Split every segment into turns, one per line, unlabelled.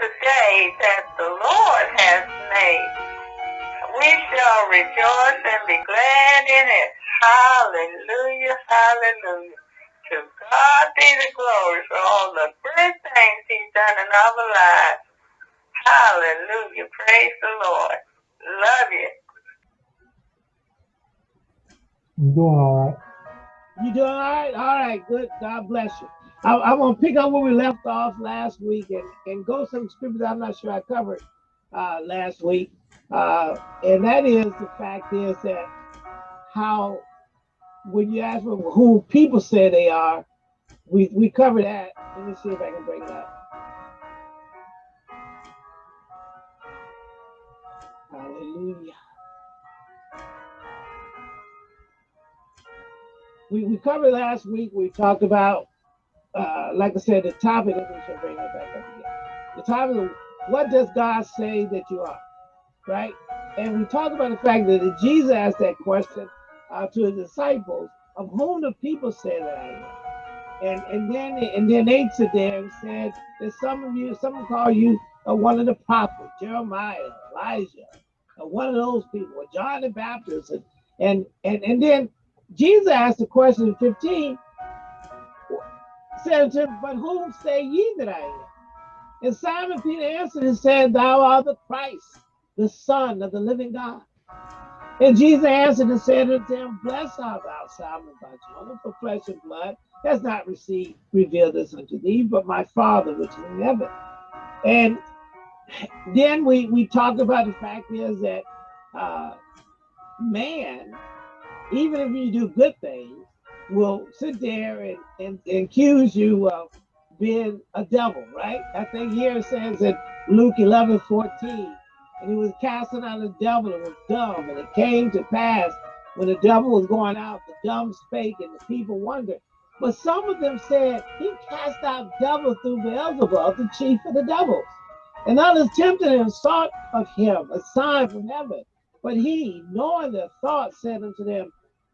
the day that the Lord has made. We shall rejoice and be glad in it. Hallelujah, hallelujah. To God be the glory for all the good things he's done in our lives. Hallelujah. Praise the Lord. Love you.
You doing all right?
You doing all right? All right, good. God bless you. I, I want to pick up where we left off last week and, and go some scriptures I'm not sure I covered uh, last week. Uh, and that is the fact is that how when you ask who people say they are, we, we cover that. Let me see if I can bring it up. Hallelujah. We, we covered last week, we talked about, uh, like I said, the topic, let me bring that back up again. The topic of what does God say that you are, right? And we talked about the fact that Jesus asked that question uh, to his disciples, of whom the people say that I am. And and then and then they sit there and said that some of you, some call you uh, one of the prophets, Jeremiah, Elijah, uh, one of those people, John the Baptist, and and and, and then Jesus asked the question in 15, said to him, But whom say ye that I am? And Simon Peter answered and said, Thou art the Christ, the Son of the living God. And Jesus answered and said unto him, Blessed art thou, Simon Barjona, for flesh and blood has not received revealed this unto thee, but my Father which is in heaven. And then we we talked about the fact is that uh, man, even if you do good things, will sit there and, and, and accuse you of being a devil, right? I think here it says in Luke 11, 14, and he was casting out the devil and was dumb. And it came to pass when the devil was going out, the dumb spake, and the people wondered. But some of them said, He cast out devils through Beelzebub, the chief of the devils. And others tempted and sought of him a sign from heaven. But he, knowing their thoughts, said unto them,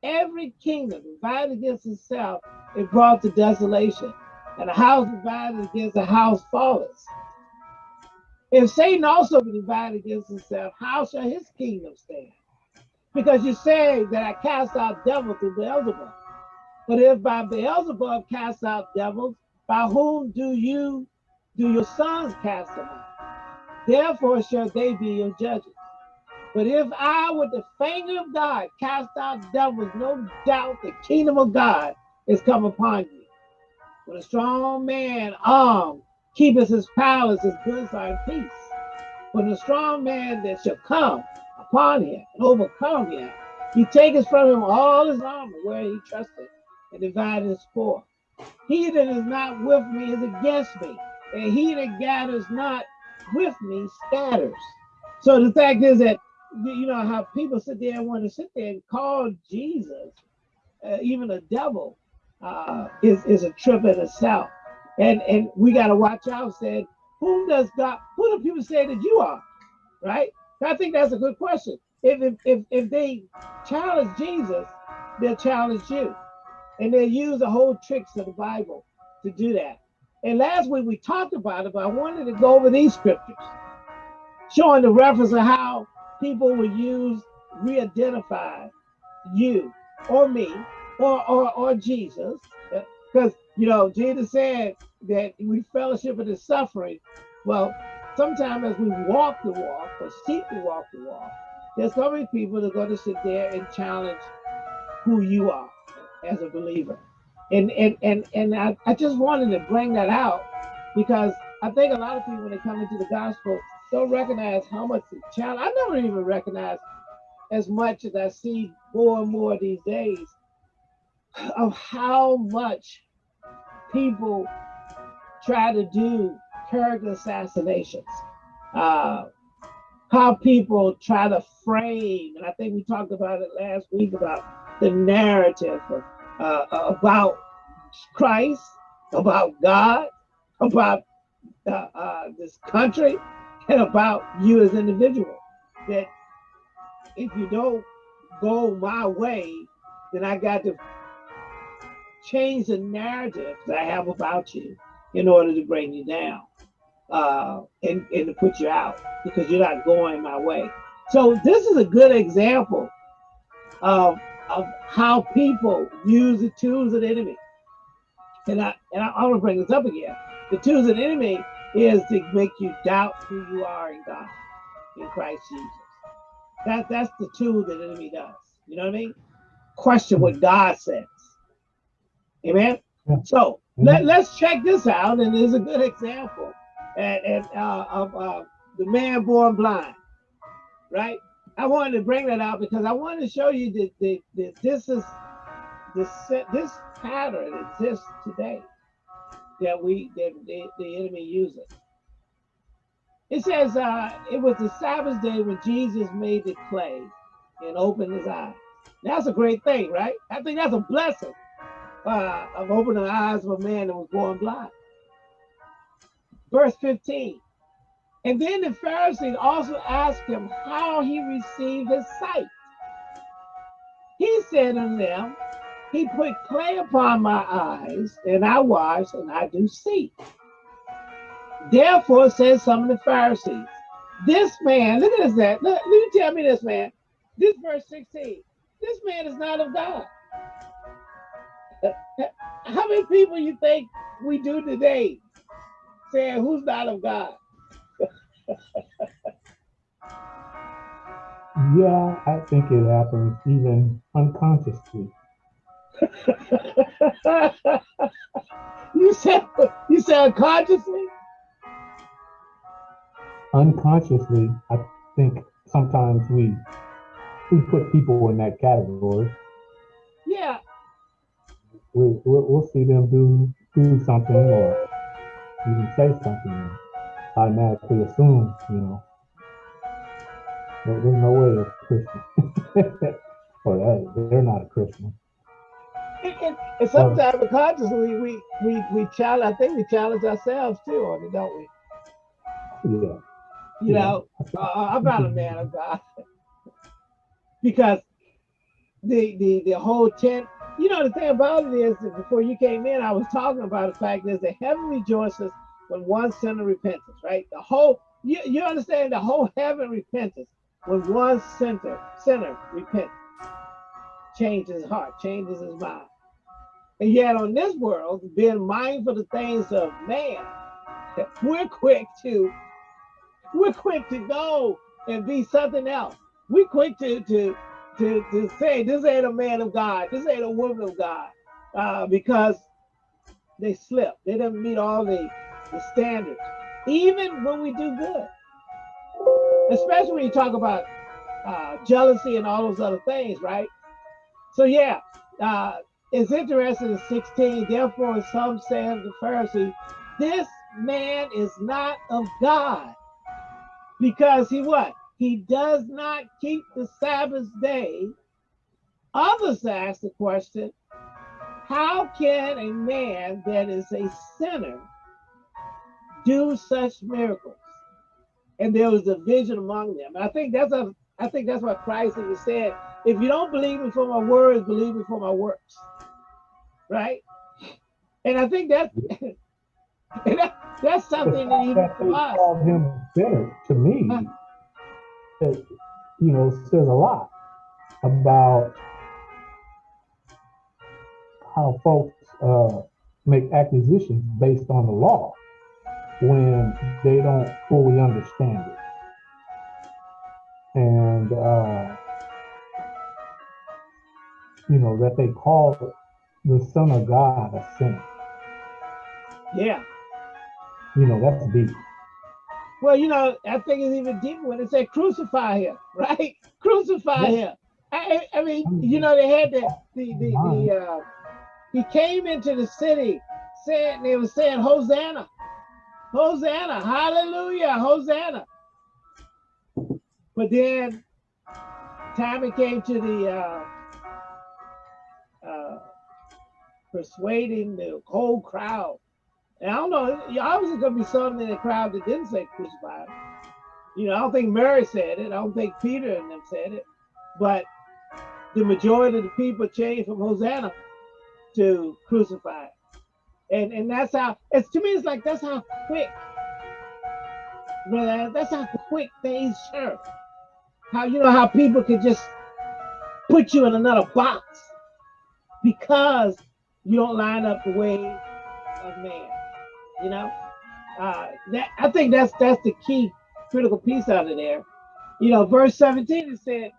Every kingdom divided against itself is brought to desolation, and a house divided against a house falleth. If Satan also be divided against himself, how shall his kingdom stand? Because you say that I cast out devils through Beelzebub. But if by Beelzebub cast out devils, by whom do you do your sons cast them out? Therefore shall they be your judges. But if I with the finger of God cast out devils, no doubt the kingdom of God is come upon you. When a strong man armed keepeth his palace, his goods are in peace. But a strong man that shall come upon him and overcome him, he taketh from him all his armor where he trusted and divided his spoil. He that is not with me is against me, and he that gathers not with me scatters. So the fact is that you know how people sit there and want to sit there and call Jesus, uh, even a devil, uh, is is a trip in itself, and and we got to watch out. Said, whom does God? Who do people say that you are? Right? I think that's a good question. If if if, if they challenge Jesus, they'll challenge you, and they'll use the whole tricks of the Bible to do that. And last week we talked about it, but I wanted to go over these scriptures, showing the reference of how people will use re-identify you or me or or, or Jesus. Because you know, Jesus said that we fellowship in his suffering. Well, sometimes as we walk the walk or seek to walk the walk, there's so many people that are going to sit there and challenge who you are as a believer. And and and and I, I just wanted to bring that out because I think a lot of people when they come into the gospel don't recognize how much the challenge. I never even recognize as much as I see more and more these days of how much people try to do character assassinations. Uh, how people try to frame, and I think we talked about it last week about the narrative of, uh, about Christ, about God, about uh, uh, this country, about you as an individual. That if you don't go my way, then I got to change the narrative that I have about you in order to bring you down. uh, and, and to put you out because you're not going my way. So this is a good example of, of how people use the tools of the enemy. And I and I, I want to bring this up again. The tools of the enemy is to make you doubt who you are in God, in Christ Jesus. That that's the tool that the enemy does. You know what I mean? Question what God says. Amen.
Yeah.
So let, let's check this out, and there's a good example and, and uh, of uh, the man born blind, right? I wanted to bring that out because I wanted to show you that, that, that this is this this pattern exists today that we that the, the enemy uses. It says uh, it was the Sabbath day when Jesus made the clay and opened his eyes. That's a great thing, right? I think that's a blessing uh, of opening the eyes of a man that was born blind. Verse 15. And then the Pharisees also asked him how he received his sight. He said unto them, He put clay upon my eyes, and I wash, and I do see. Therefore said some of the Pharisees, This man, look at this, that. Look, me tell me this, man. This verse 16. This man is not of God. How many people you think we do today saying who's not of God?
Yeah, I think it happens even unconsciously.
You said you said unconsciously?
Unconsciously, I think sometimes we we put people in that category.
Yeah.
We we'll, we'll see them do do something or even say something automatically assume, you know, there- there's no way they're Christian. or that they're not a Christian.
And, and, sometimes unconsciously we we we challenge I think we challenge ourselves too on it, don't we?
Yeah.
You
Yeah.
know, uh, I'm not a man of God. because the the the whole tent, you know, the thing about it is that before you came in, I was talking about the fact is that heaven rejoices when one sinner repents, right? The whole you, you understand the whole heaven repents when one sinner sinner repents, changes his heart, changes his mind. And yet on this world, being mindful of the things of man, we're quick to we're quick to go and be something else. We're quick to to to, to say this ain't a man of God, this ain't a woman of God, uh, because they slip. They didn't meet all the, the standards, even when we do good. Especially when you talk about uh, jealousy and all those other things, right? So yeah, uh, it's interesting in 16. Therefore, some say of the Pharisee, this man is not of God because he what? He does not keep the Sabbath day. Others ask the question, how can a man that is a sinner do such miracles? And there was a vision among them. I think that's a I think that's what Christ even said. If you don't believe me for my words, believe me for my works. Right? And I think that's that that's something that even
that
for us.
called him sinner to me,
Huh.
it, you know, says a lot about how folks uh, make acquisitions based on the law when they don't fully understand it. And, uh, you know, that they call the Son of God a sinner.
Yeah.
You know, that's deep.
Well, you know, I think it's even deeper when it said crucify him, right? Crucify
Yeah.
him. I, I mean, you know, they had the the the, the uh, he came into the city saying they were saying Hosanna, Hosanna, Hallelujah, Hosanna. But then, time it came to the uh, persuading the whole crowd. And I don't know, obviously gonna be some in the crowd that didn't say crucify. You know, I don't think Mary said it. I don't think Peter and them said it. But the majority of the people changed from Hosanna to crucify. And and that's how it's to me, it's like that's how quick man, that's how quick things turn. How you know how people can just put you in another box because you don't line up the way of man. You know, uh, that I think that's that's the key critical piece out of there. You know, verse 17 it said,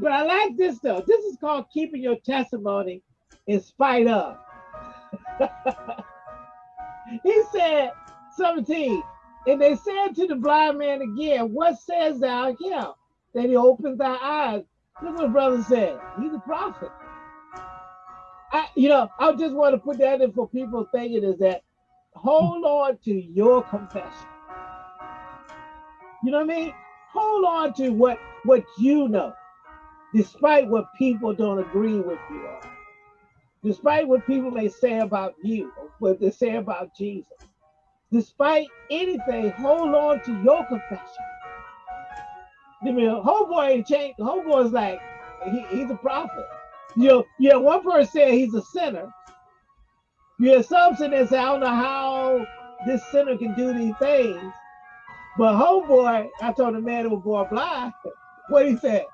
but I like this though. This is called keeping your testimony in spite of. he said, 17, and they said to the blind man again, What says thou here? That he opens thy eyes. Look what brother said. He's a prophet. I, you know, I just want to put that in for people thinking is that hold on to your confession. You know what I mean? Hold on to what what you know, despite what people don't agree with you on, despite what people may say about you, what they say about Jesus. Despite anything, hold on to your confession. I mean, homeboy ain't changed. Homeboy's like, he, he's a prophet. You know, yeah, one person said he's a sinner. You have some that say, I don't know how this sinner can do these things. But homeboy, I told the man who was born blind, what he said.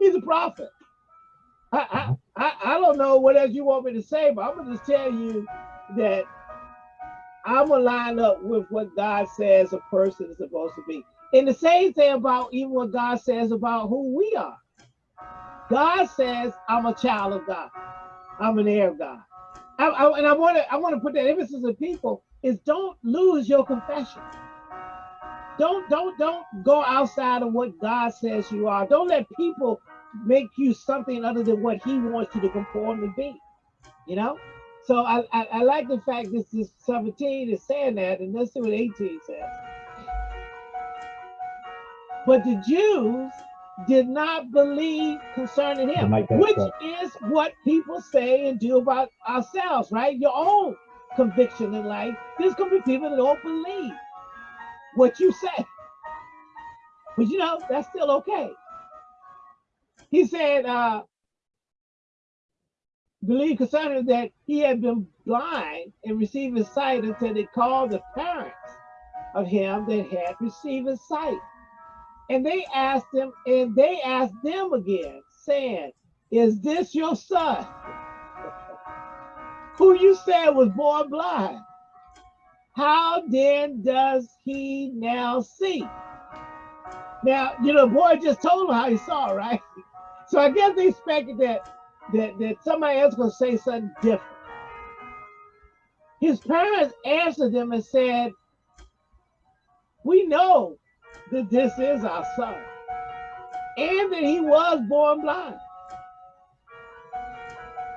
He's a prophet. I. I, I don't know what else you want me to say, but I'm gonna just tell you that I'm gonna line up with what God says a person is supposed to be. And the same thing about even what God says about who we are. God says, I'm a child of God. I'm an heir of God. I, I, and I want to I want to put that emphasis on people is don't lose your confession. Don't don't don't go outside of what God says you are. Don't let people make you something other than what He wants you to conform to be. You know. So I, I, I like the fact this is 17 is saying that, and let's see what 18 says. But the Jews did not believe concerning him, which is what people say and do about ourselves, right? Your own conviction in life. There's gonna be people that don't believe what you say. But you know, that's still okay. He said, uh, believe concerning that he had been blind and received his sight until they called the parents of him that had received his sight. And they asked him, and they asked them again, saying, Is this your son? Who you said was born blind? How then does he now see? Now, you know, boy just told him how he saw, right? So I guess they expected that that, that somebody else was gonna say something different. His parents answered them and said, We know that this is our son, and that he was born blind.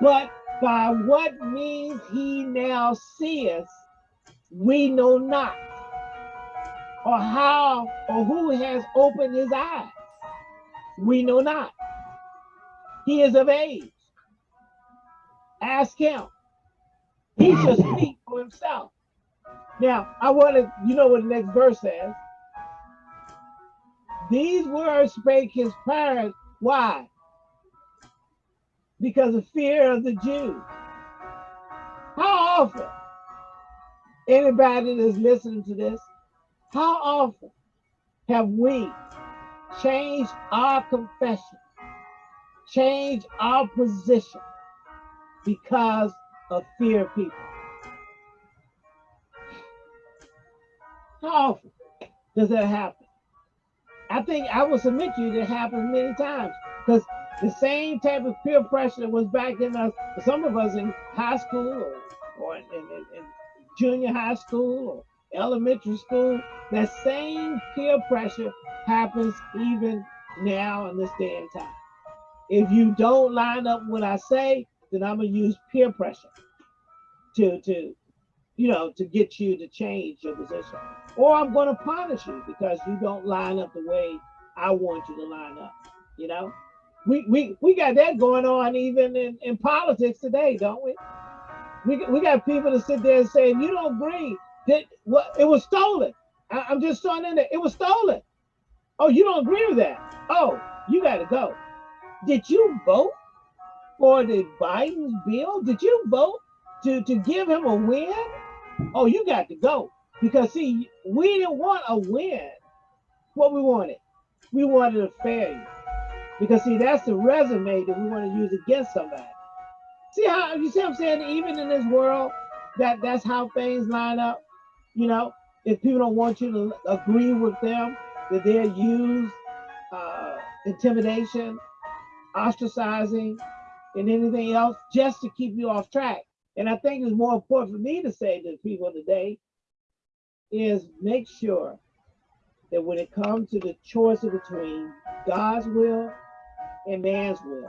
But by what means he now seeth, we know not, or how or who has opened his eyes, we know not. He is of age. Ask him. He shall speak for himself. Now, I want to, you know what the next verse says. These words spake his parents. Why? Because of fear of the Jews. How often, anybody that's listening to this, how often have we changed our confession, changed our position because of fear of people? How often does that happen? I think I will submit to you that happens many times because the same type of peer pressure that was back in us, some of us in high school or, or in, in, in junior high school or elementary school, that same peer pressure happens even now in this day and time. If you don't line up what I say, then I'm gonna use peer pressure to to you know to get you to change your position or I'm going to punish you because you don't line up the way I want you to line up. You know, we we we got that going on even in, in politics today, don't we? We we got people to sit there and say, you don't agree that what it was stolen. I, I'm just throwing in there, it was stolen. Oh, you don't agree with that? Oh, you got to go. Did you vote for the Biden's bill? Did you vote to to give him a win? Oh, you got to go Because see, we didn't want a win. What we wanted, we wanted a failure. Because see, that's the resume that we want to use against somebody. See how you see what I'm saying? Even in this world, that that's how things line up. You know, if people don't want you to agree with them, that they'll use uh, intimidation, ostracizing, and anything else just to keep you off track. And I think it's more important for me to say to people today is make sure that when it comes to the choice between God's will and man's will,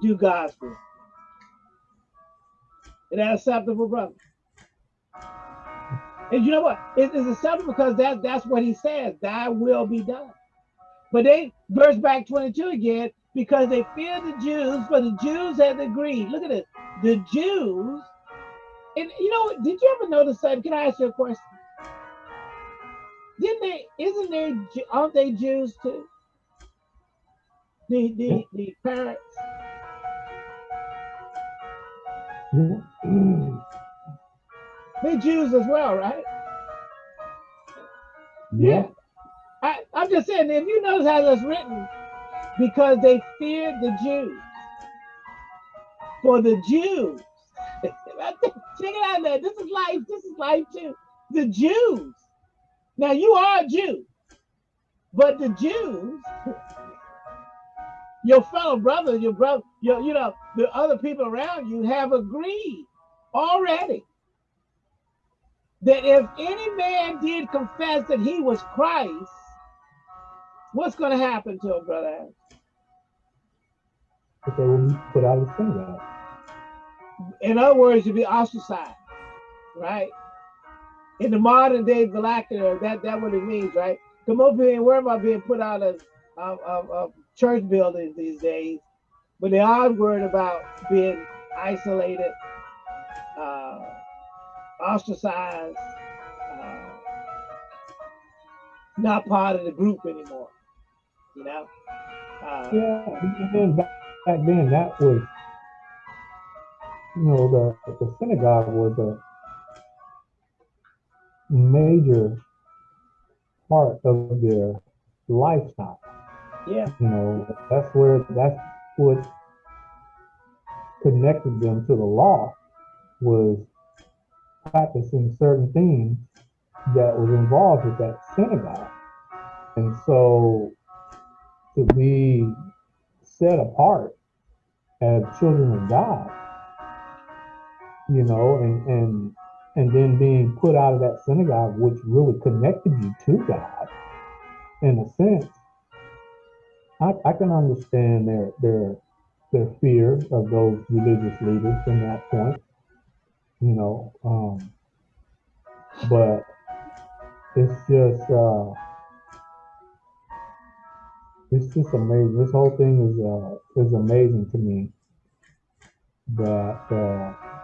do God's will. And that's acceptable, brother. And you know what? It is acceptable because that, that's what he says, thy will be done. But they verse back 22 again, because they feared the Jews, but the Jews had agreed. Look at this. The Jews, and you know, did you ever notice that? Can I ask you a question? Didn't they, isn't there, aren't they Jews too? The the the parents. They Jews as well, right?
Yeah.
I, I'm just saying, if you notice how that's written, because they feared the Jews. For the Jews, check it out there. This is life. This is life too. The Jews. Now you are a Jew, but the Jews, your fellow brother, your brother, your, you know, the other people around you have agreed already that if any man did confess that he was Christ, what's going to happen to him, brother?
That they will be put out of the synagogue.
In other words, you'll be ostracized, right? In the modern day vernacular, that that what it means, right? Come over here and worry about being put out of, of, of, of church buildings these days, but they are worried about being isolated, uh, ostracized, uh, not part of the group anymore. You know. Uh,
yeah, and back, back then that was, you know, the the synagogue was a major part of their lifestyle.
Yeah.
You know, that's where that's what connected them to the law was practicing certain things that was involved with that synagogue. And so to be set apart as children of God, you know, and and and then being put out of that synagogue, which really connected you to God, in a sense, I, I can understand their their their fear of those religious leaders from that point, you know. Um, but it's just uh, it's just amazing. This whole thing is uh, is amazing to me that uh,